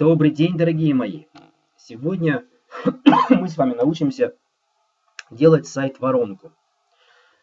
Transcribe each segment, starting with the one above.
Добрый день, дорогие мои! Сегодня мы с вами научимся делать сайт-воронку.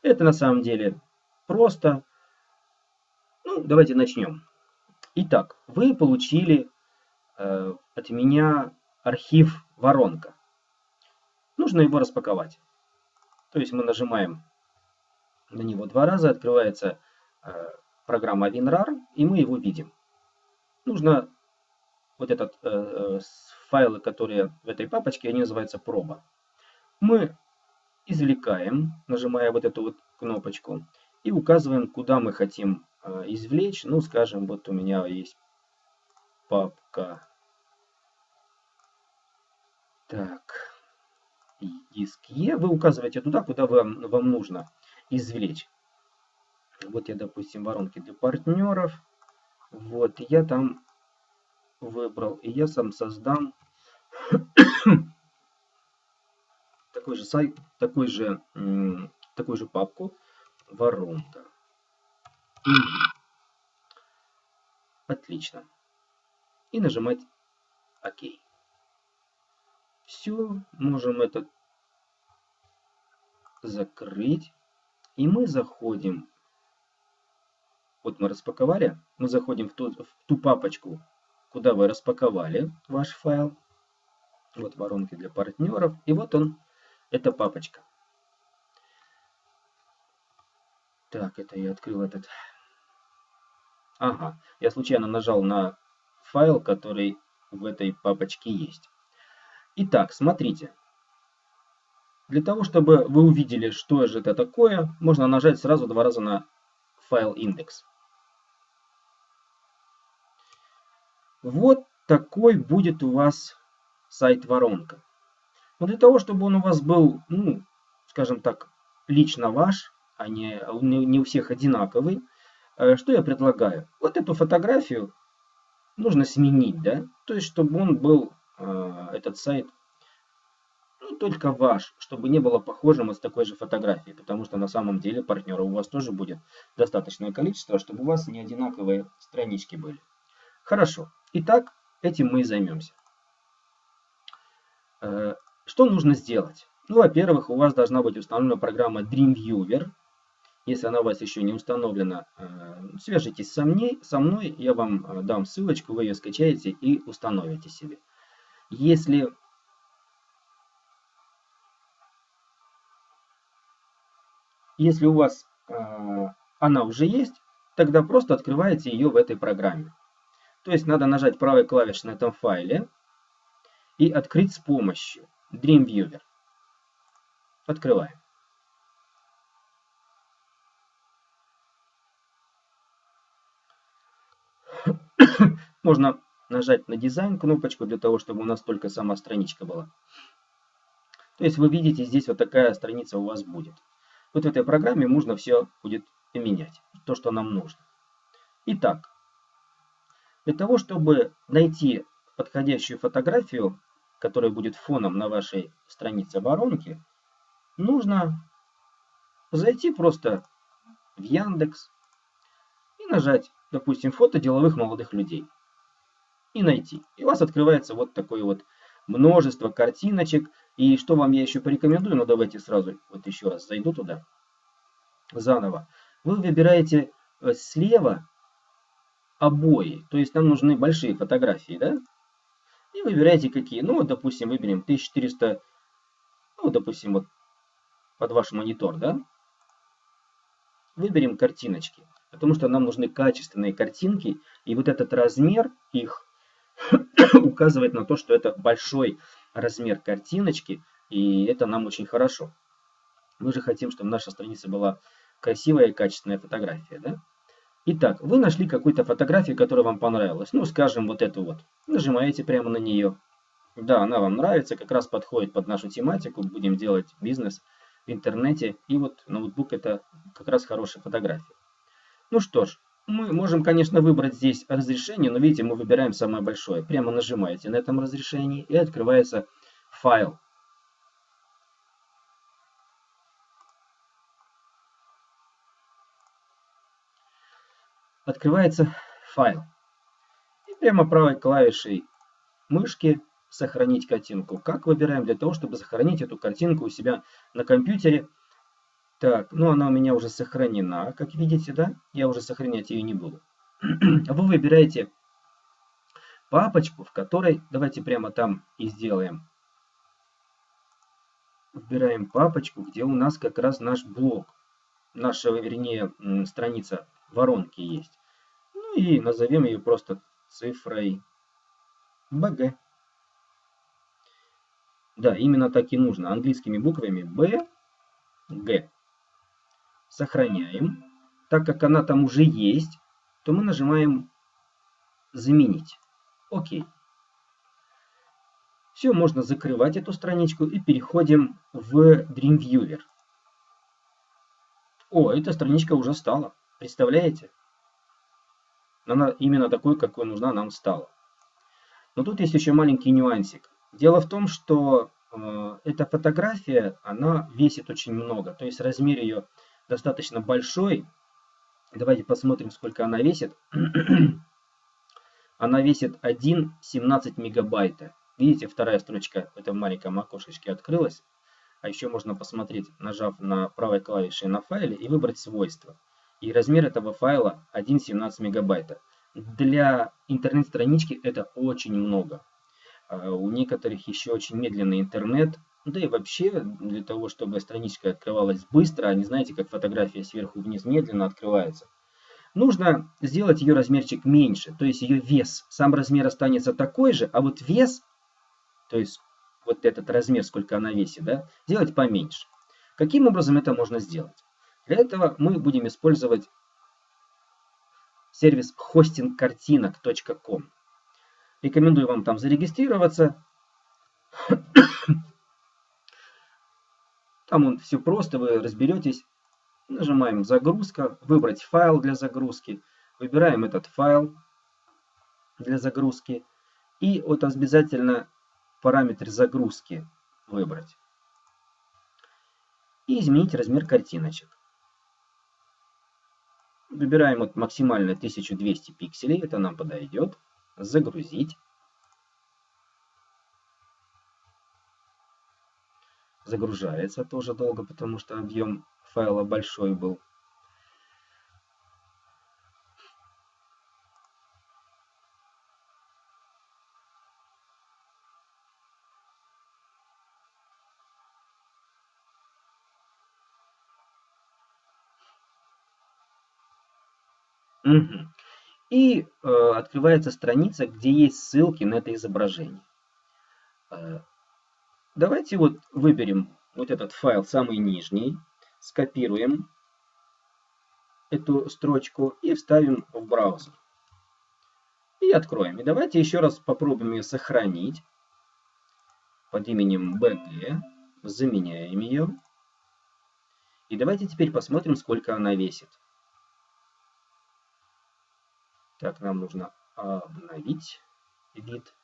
Это на самом деле просто. Ну, давайте начнем. Итак, вы получили э, от меня архив воронка. Нужно его распаковать. То есть мы нажимаем на него два раза, открывается э, программа WinRAR, и мы его видим. Нужно вот этот э, э, файлы, которые в этой папочке, они называются проба. Мы извлекаем, нажимая вот эту вот кнопочку, и указываем, куда мы хотим э, извлечь. Ну, скажем, вот у меня есть папка. Так, диск Е. Вы указываете туда, куда вам, вам нужно извлечь. Вот я, допустим, воронки для партнеров. Вот, я там выбрал, и я сам создам такой же сайт, такой же, такую же папку воронка. Отлично. И нажимать ОК. Все, можем это закрыть. И мы заходим, вот мы распаковали, мы заходим в ту, в ту папочку, куда вы распаковали ваш файл. Вот воронки для партнеров. И вот он, эта папочка. Так, это я открыл этот. Ага, я случайно нажал на файл, который в этой папочке есть. Итак, смотрите. Для того, чтобы вы увидели, что же это такое, можно нажать сразу два раза на файл индекс. Вот такой будет у вас сайт-воронка. Но для того, чтобы он у вас был, ну, скажем так, лично ваш, а не, не у всех одинаковый, э, что я предлагаю? Вот эту фотографию нужно сменить, да? То есть, чтобы он был, э, этот сайт, ну, только ваш, чтобы не было похожим с такой же фотографией, потому что на самом деле партнера у вас тоже будет достаточное количество, чтобы у вас не одинаковые странички были. Хорошо. Итак, этим мы и займемся. Э, что нужно сделать? Ну, во-первых, у вас должна быть установлена программа Dreamviewer. Если она у вас еще не установлена, э, свяжитесь со мной, со мной, я вам э, дам ссылочку, вы ее скачаете и установите себе. Если Если у вас она уже есть, тогда просто открываете ее в этой программе. То есть надо нажать правой клавишей на этом файле и открыть с помощью Dreamviewer. Открываем. Можно нажать на дизайн кнопочку для того, чтобы у нас только сама страничка была. То есть вы видите, здесь вот такая страница у вас будет. Вот в этой программе можно все будет поменять, то, что нам нужно. Итак, для того, чтобы найти подходящую фотографию, которая будет фоном на вашей странице воронки, нужно зайти просто в Яндекс и нажать, допустим, фото деловых молодых людей. И найти. И у вас открывается вот такое вот множество картиночек. И что вам я еще порекомендую, ну давайте сразу вот еще раз зайду туда, заново. Вы выбираете э, слева обои, то есть нам нужны большие фотографии, да? И выбираете какие. Ну вот, допустим, выберем 1400, ну, допустим, вот под ваш монитор, да? Выберем картиночки, потому что нам нужны качественные картинки, и вот этот размер их указывает на то, что это большой размер картиночки, и это нам очень хорошо. Мы же хотим, чтобы наша страница была красивая и качественная фотография. Да? Итак, вы нашли какую-то фотографию, которая вам понравилась. Ну, скажем, вот эту вот. Нажимаете прямо на нее. Да, она вам нравится, как раз подходит под нашу тематику. Будем делать бизнес в интернете. И вот ноутбук это как раз хорошая фотография. Ну что ж, мы можем, конечно, выбрать здесь разрешение, но видите, мы выбираем самое большое. Прямо нажимаете на этом разрешении и открывается файл. Открывается файл. И прямо правой клавишей мышки сохранить картинку. Как выбираем для того, чтобы сохранить эту картинку у себя на компьютере. Так, ну она у меня уже сохранена, как видите, да? Я уже сохранять ее не буду. Вы выбираете папочку, в которой, давайте прямо там и сделаем. Выбираем папочку, где у нас как раз наш блок, наша, вернее, страница воронки есть. Ну и назовем ее просто цифрой BG. Да, именно так и нужно. Английскими буквами B, G. Сохраняем. Так как она там уже есть, то мы нажимаем «Заменить». Окей. Все, можно закрывать эту страничку и переходим в Dreamviewer. О, эта страничка уже стала. Представляете? Она именно такой, какой нужна нам стала. Но тут есть еще маленький нюансик. Дело в том, что э, эта фотография, она весит очень много. То есть размер ее достаточно большой. Давайте посмотрим, сколько она весит. она весит 1,17 мегабайта. Видите, вторая строчка в этом маленьком окошечке открылась. А еще можно посмотреть, нажав на правой клавишей на файле и выбрать свойства. И размер этого файла 1,17 мегабайта. Для интернет-странички это очень много. А у некоторых еще очень медленный интернет. Да и вообще, для того, чтобы страничка открывалась быстро, а не знаете, как фотография сверху вниз медленно открывается, нужно сделать ее размерчик меньше, то есть ее вес. Сам размер останется такой же, а вот вес, то есть вот этот размер, сколько она весит, да, сделать поменьше. Каким образом это можно сделать? Для этого мы будем использовать сервис hostingkартинок.com. Рекомендую вам там зарегистрироваться. Там он все просто, вы разберетесь. Нажимаем «Загрузка», «Выбрать файл для загрузки». Выбираем этот файл для загрузки. И вот обязательно параметр загрузки выбрать. И изменить размер картиночек. Выбираем вот максимально 1200 пикселей, это нам подойдет. Загрузить. Загружается тоже долго, потому что объем файла большой был. Угу. И э, открывается страница, где есть ссылки на это изображение. Э, давайте вот выберем вот этот файл, самый нижний, скопируем эту строчку и вставим в браузер. И откроем. И давайте еще раз попробуем ее сохранить под именем BG. Заменяем ее. И давайте теперь посмотрим, сколько она весит. Так, нам нужно обновить вид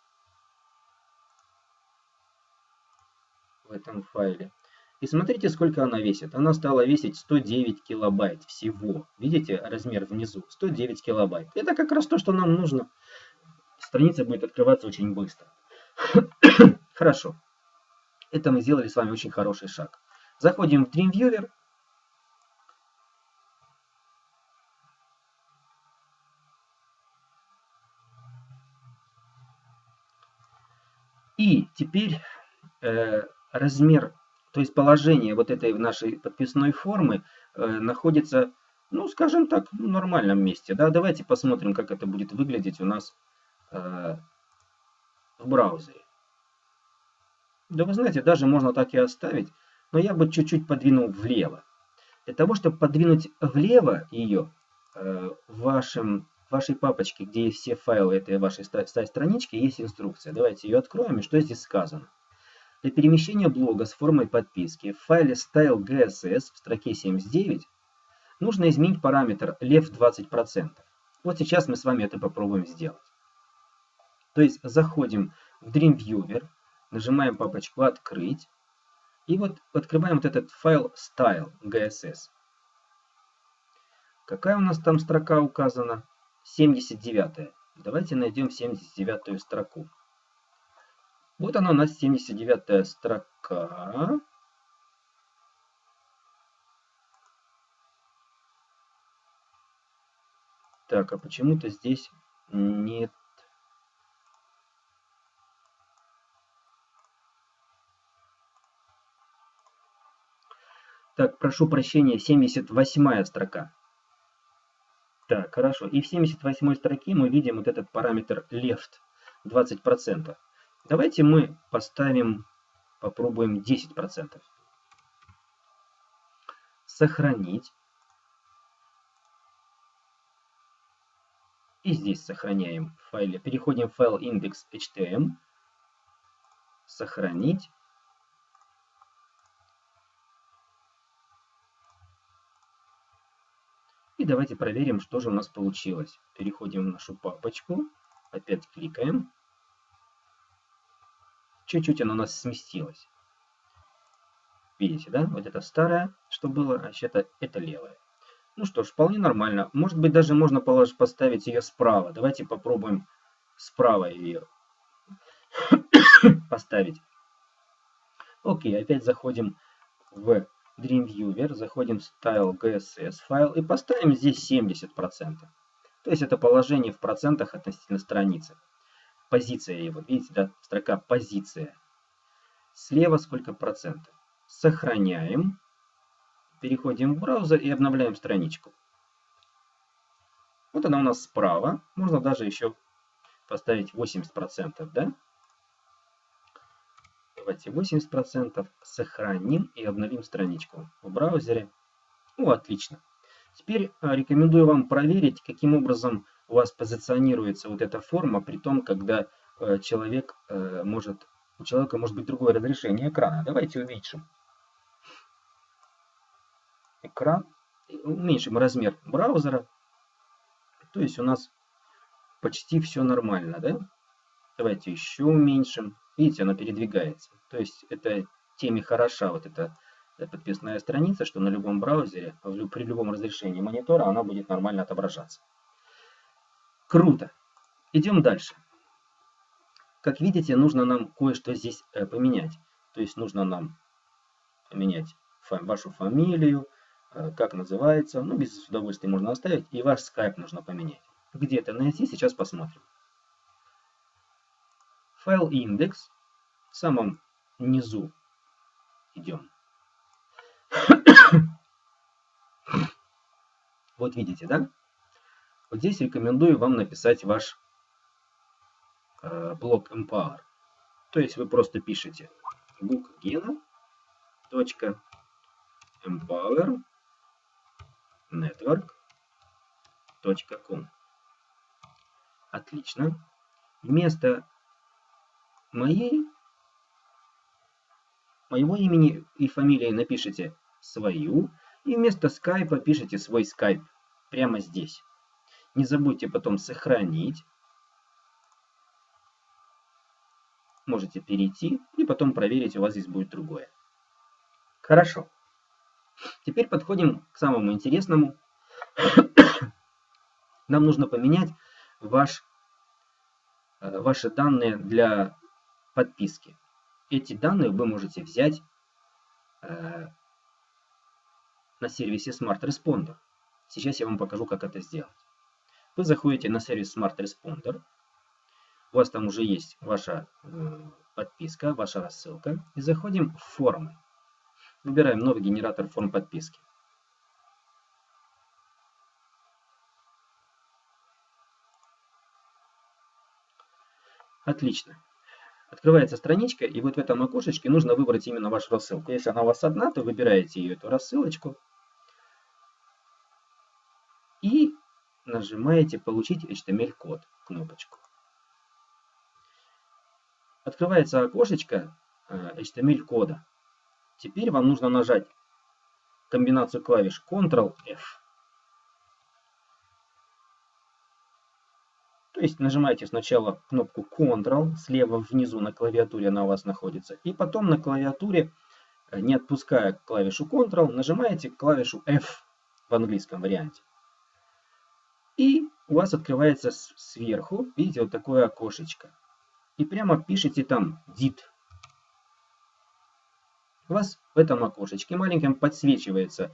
в этом файле. И смотрите, сколько она весит. Она стала весить 109 килобайт всего. Видите размер внизу? 109 килобайт. Это как раз то, что нам нужно. Страница будет открываться очень быстро. Хорошо. Это мы сделали с вами очень хороший шаг. Заходим в Dreamviewer. Теперь э, размер, то есть положение вот этой нашей подписной формы э, находится, ну, скажем так, в нормальном месте. Да? Давайте посмотрим, как это будет выглядеть у нас э, в браузере. Да вы знаете, даже можно так и оставить, но я бы чуть-чуть подвинул влево. Для того, чтобы подвинуть влево ее э, в вашем вашей папочке, где есть все файлы этой вашей странички, есть инструкция. Давайте ее откроем. И что здесь сказано? Для перемещения блога с формой подписки в файле style.gss в строке 79 нужно изменить параметр left 20%. Вот сейчас мы с вами это попробуем сделать. То есть заходим в Dreamviewer, нажимаем папочку «Открыть», и вот открываем вот этот файл style.gss. Какая у нас там строка указана? 79. Давайте найдем 79 строку. Вот она у нас 79 строка. Так, а почему-то здесь нет Так, прошу прощения, 78 строка. Так, хорошо. И в 78 строке мы видим вот этот параметр left 20%. Давайте мы поставим, попробуем 10%. Сохранить. И здесь сохраняем в файле. Переходим в файл index.htm. Сохранить. И давайте проверим, что же у нас получилось. Переходим в нашу папочку. Опять кликаем. Чуть-чуть она у нас сместилась. Видите, да? Вот это старое, что было, а это, это левое. Ну что ж, вполне нормально. Может быть, даже можно положить, поставить ее справа. Давайте попробуем справа ее поставить. Окей, опять заходим в Dreamweaver, заходим в Style GSS файл и поставим здесь 70%. То есть это положение в процентах относительно страницы. Позиция его, видите, да, строка позиция. Слева сколько процентов. Сохраняем. Переходим в браузер и обновляем страничку. Вот она у нас справа. Можно даже еще поставить 80%, да? Давайте 80%. Сохраним и обновим страничку в браузере. Ну, отлично. Теперь а, рекомендую вам проверить, каким образом у вас позиционируется вот эта форма, при том, когда э, человек э, может, у человека может быть другое разрешение экрана. Давайте уменьшим экран, уменьшим размер браузера. То есть у нас почти все нормально, да? Давайте еще уменьшим. Видите, она передвигается. То есть это теме хороша вот эта подписная страница, что на любом браузере, при любом разрешении монитора она будет нормально отображаться. Круто. Идем дальше. Как видите, нужно нам кое-что здесь э, поменять. То есть нужно нам поменять вашу фамилию, э, как называется. Ну, без удовольствия можно оставить. И ваш скайп нужно поменять. Где это найти, сейчас посмотрим файл индекс, в самом низу идем. Вот видите, да? Вот здесь рекомендую вам написать ваш э, блок Empower. То есть вы просто пишете bookgena.empower network.com Отлично. Вместо моей, моего имени и фамилии напишите свою, и вместо скайпа пишите свой скайп прямо здесь. Не забудьте потом сохранить. Можете перейти и потом проверить, у вас здесь будет другое. Хорошо. Теперь подходим к самому интересному. Нам нужно поменять ваш, э, ваши данные для подписки. Эти данные вы можете взять э, на сервисе Smart Responder. Сейчас я вам покажу, как это сделать. Вы заходите на сервис Smart Responder. У вас там уже есть ваша э, подписка, ваша рассылка. И заходим в формы. Выбираем новый генератор форм подписки. Отлично. Открывается страничка, и вот в этом окошечке нужно выбрать именно вашу рассылку. Если она у вас одна, то выбираете ее, эту рассылочку. И нажимаете «Получить HTML-код» кнопочку. Открывается окошечко э, HTML-кода. Теперь вам нужно нажать комбинацию клавиш Ctrl-F. То есть нажимаете сначала кнопку Ctrl, слева внизу на клавиатуре она у вас находится, и потом на клавиатуре, э, не отпуская клавишу Ctrl, нажимаете клавишу F в английском варианте. И у вас открывается сверху, видите, вот такое окошечко. и прямо пишите там DIT. У вас в этом окошечке маленьком подсвечивается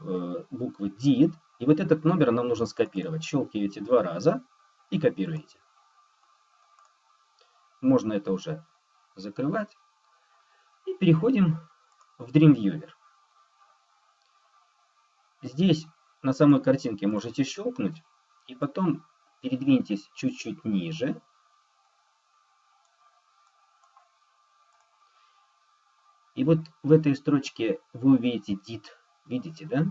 э, буквы DIT, и вот этот номер нам нужно скопировать. Щелкиваете два раза и копируете. Можно это уже закрывать. И переходим в Dreamweaver. Здесь на самой картинке можете щелкнуть и потом передвиньтесь чуть-чуть ниже. И вот в этой строчке вы увидите DIT. Видите, да?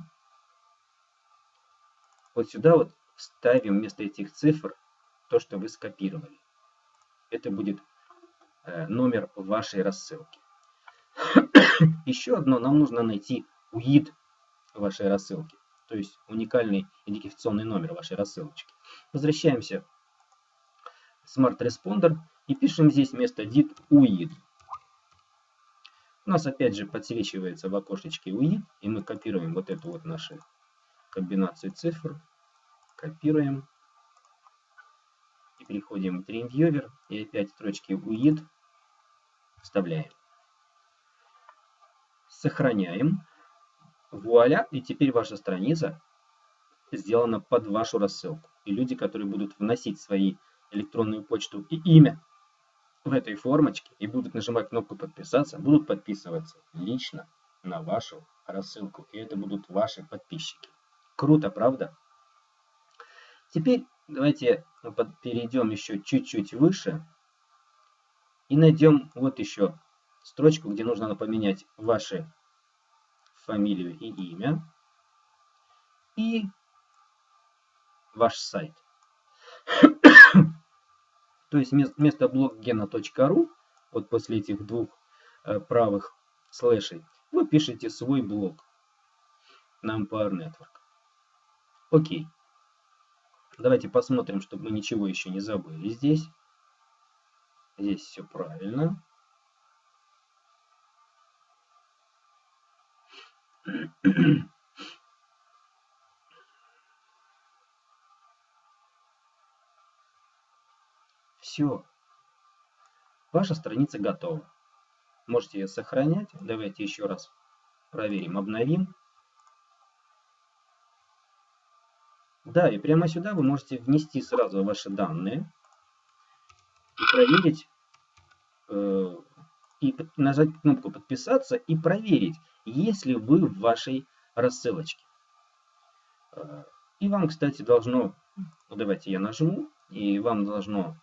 Вот сюда вот ставим вместо этих цифр то, что вы скопировали. Это будет э, номер вашей рассылки. Еще одно, нам нужно найти UID вашей рассылки, то есть уникальный идентификационный номер вашей рассылочки. Возвращаемся в Smart Responder и пишем здесь вместо DIT UID. У нас опять же подсвечивается в окошечке UID, и мы копируем вот эту вот нашу комбинацию цифр, копируем переходим в Dreamweaver и опять строчки UID вставляем. Сохраняем. Вуаля, и теперь ваша страница сделана под вашу рассылку. И люди, которые будут вносить свои электронную почту и имя в этой формочке и будут нажимать кнопку подписаться, будут подписываться лично на вашу рассылку. И это будут ваши подписчики. Круто, правда? Теперь давайте перейдем еще чуть-чуть выше и найдем вот еще строчку, где нужно поменять ваши фамилию и имя и ваш сайт. То есть вместо блоггена.ру, вот после этих двух э, правых слэшей, вы пишете свой блог на Empire Network. Окей. Давайте посмотрим, чтобы мы ничего еще не забыли здесь. Здесь все правильно. Все. Ваша страница готова. Можете ее сохранять. Давайте еще раз проверим, обновим. Да, и прямо сюда вы можете внести сразу ваши данные и проверить, э, и нажать кнопку подписаться и проверить, есть ли вы в вашей рассылочке. Э, и вам, кстати, должно, ну, давайте я нажму, и вам должно,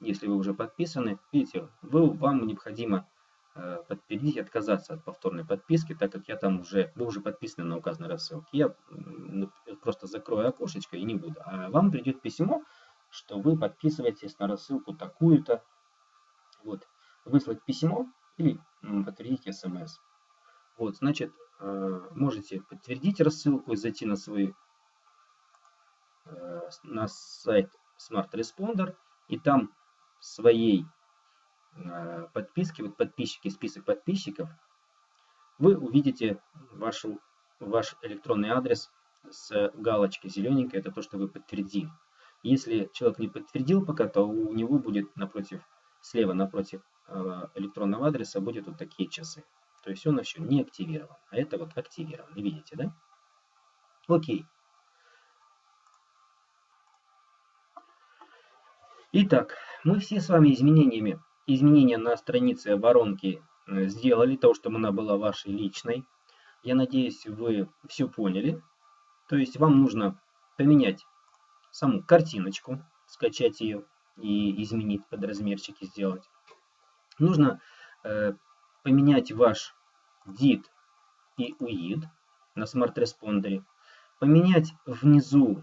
если вы уже подписаны, видите, вы, вам необходимо Э, подтвердить и отказаться от повторной подписки, так как я там уже, вы уже подписаны на указанной рассылке. Я просто закрою окошечко и не буду. А вам придет письмо, что вы подписываетесь на рассылку такую-то. Вот. Выслать письмо или подтвердить смс. Вот, значит, э, можете подтвердить рассылку и зайти на свой э, на сайт Smart Responder и там своей Э, подписки, вот подписчики, список подписчиков, вы увидите вашу, ваш электронный адрес с галочкой зелененькой, это то, что вы подтвердили. Если человек не подтвердил пока, то у него будет напротив, слева напротив э, электронного адреса будет вот такие часы. То есть он еще не активирован, а это вот активирован. Видите, да? Окей. Итак, мы все с вами изменениями изменения на странице воронки э, сделали, то, чтобы она была вашей личной. Я надеюсь, вы все поняли. То есть вам нужно поменять саму картиночку, скачать ее и изменить под размерчики сделать. Нужно э, поменять ваш DIT и UID на Smart Responder. Поменять внизу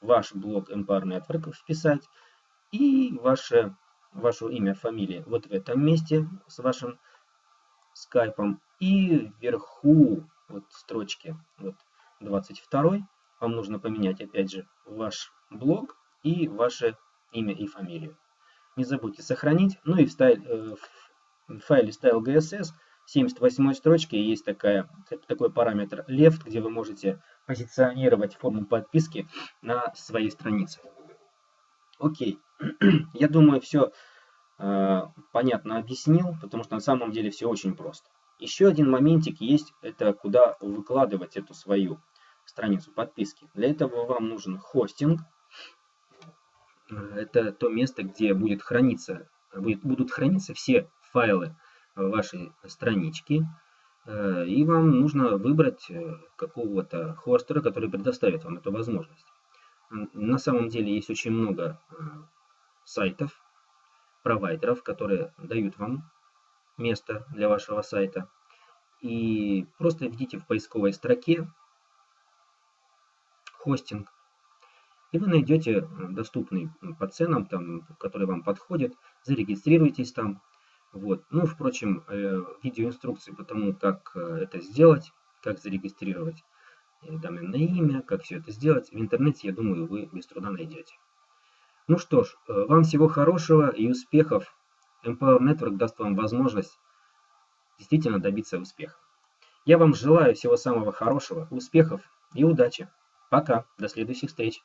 ваш блок Empire Network, вписать и ваше ваше имя, фамилия вот в этом месте с вашим скайпом. И вверху, вот строчки, вот 22 вам нужно поменять опять же ваш блог и ваше имя и фамилию. Не забудьте сохранить. Ну и в, стайль, э, в файле style.gss 78 строчке есть такая, такой параметр left, где вы можете позиционировать форму подписки на своей странице. Окей. Я думаю, все э, понятно объяснил, потому что на самом деле все очень просто. Еще один моментик есть, это куда выкладывать эту свою страницу подписки. Для этого вам нужен хостинг. Это то место, где будет храниться, будут храниться все файлы вашей странички. Э, и вам нужно выбрать э, какого-то хостера, который предоставит вам эту возможность. На самом деле есть очень много э, сайтов, провайдеров, которые дают вам место для вашего сайта. И просто введите в поисковой строке хостинг. И вы найдете доступный по ценам, там, который вам подходит. Зарегистрируйтесь там. Вот. Ну, впрочем, видеоинструкции по тому, как это сделать, как зарегистрировать доменное имя, как все это сделать. В интернете, я думаю, вы без труда найдете. Ну что ж, э, вам всего хорошего и успехов. Empower Network даст вам возможность действительно добиться успеха. Я вам желаю всего самого хорошего, успехов и удачи. Пока, до следующих встреч.